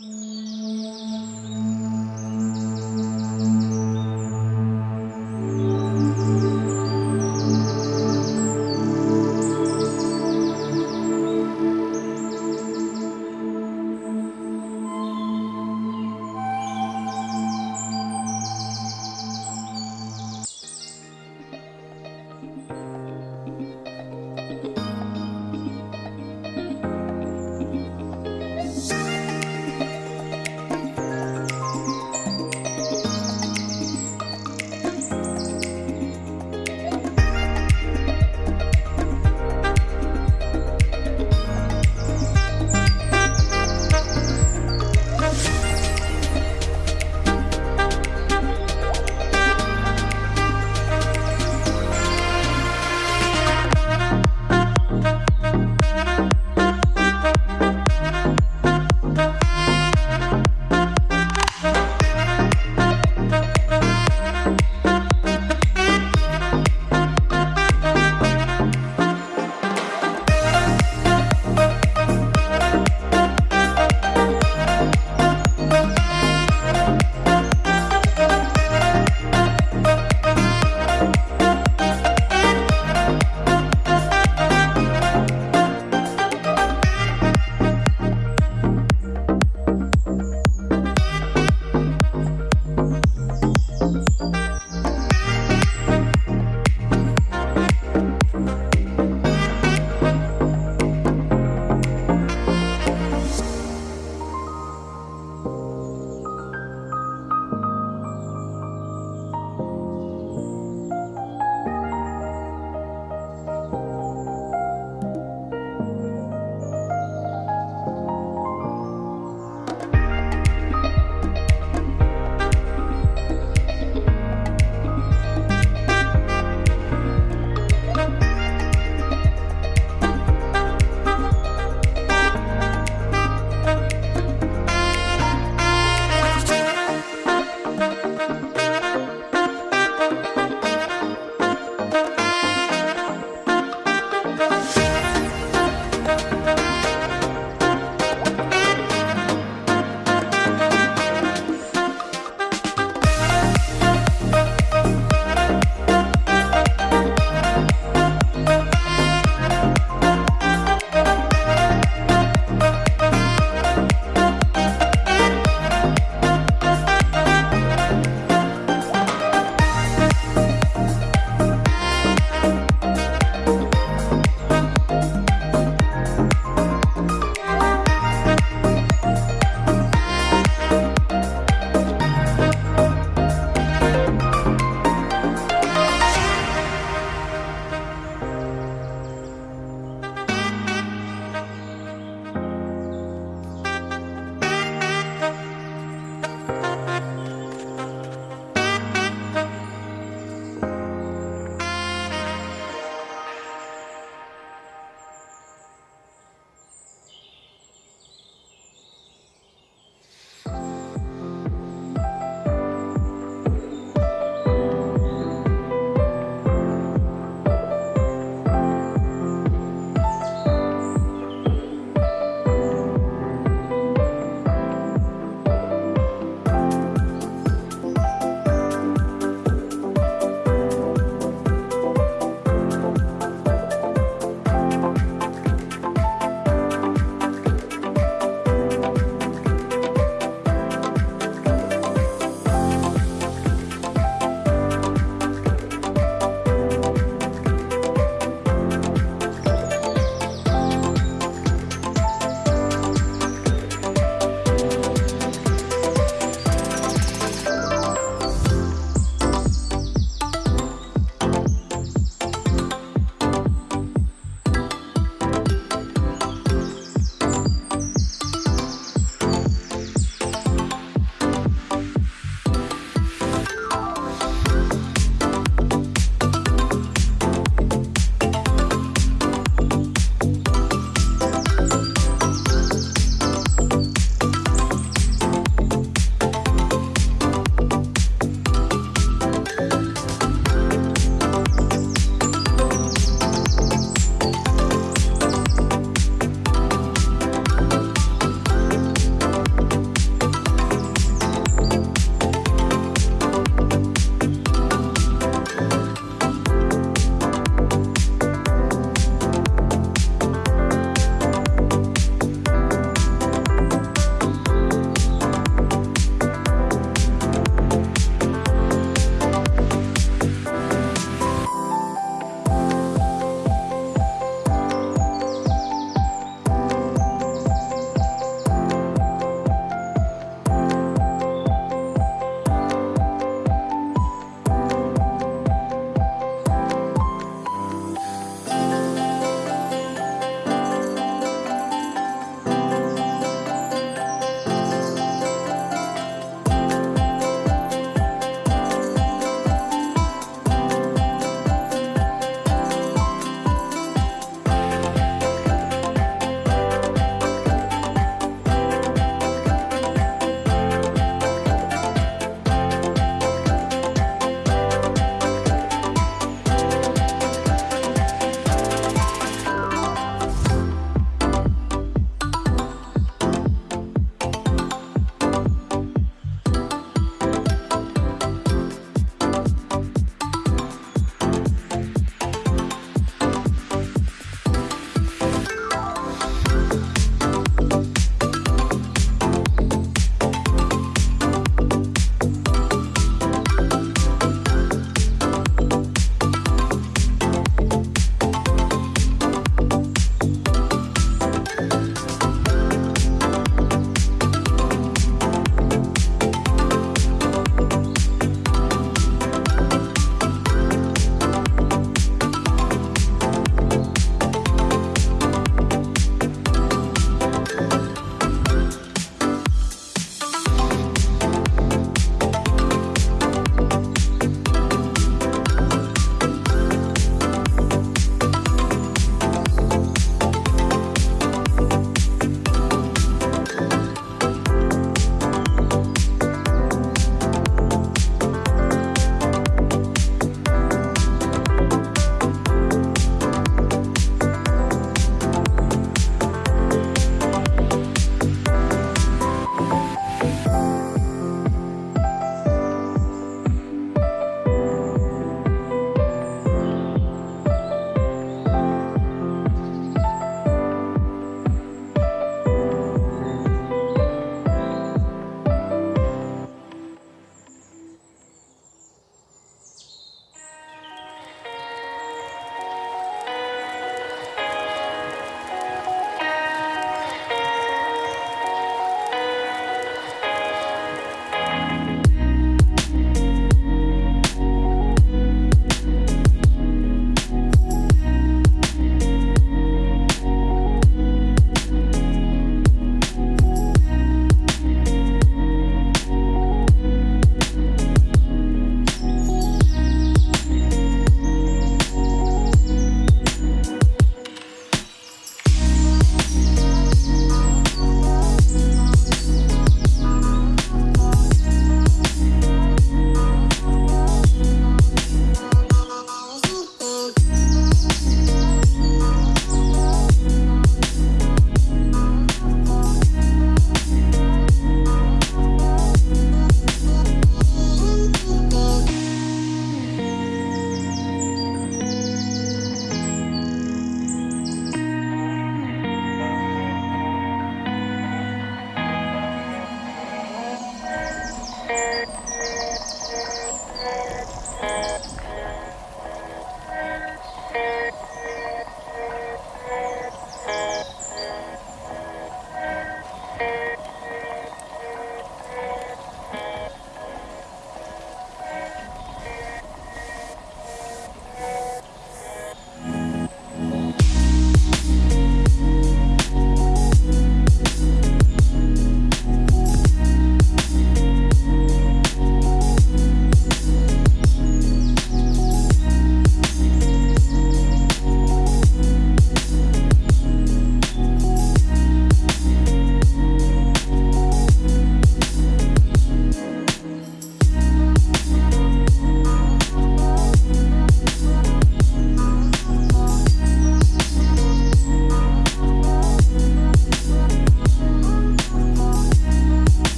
Música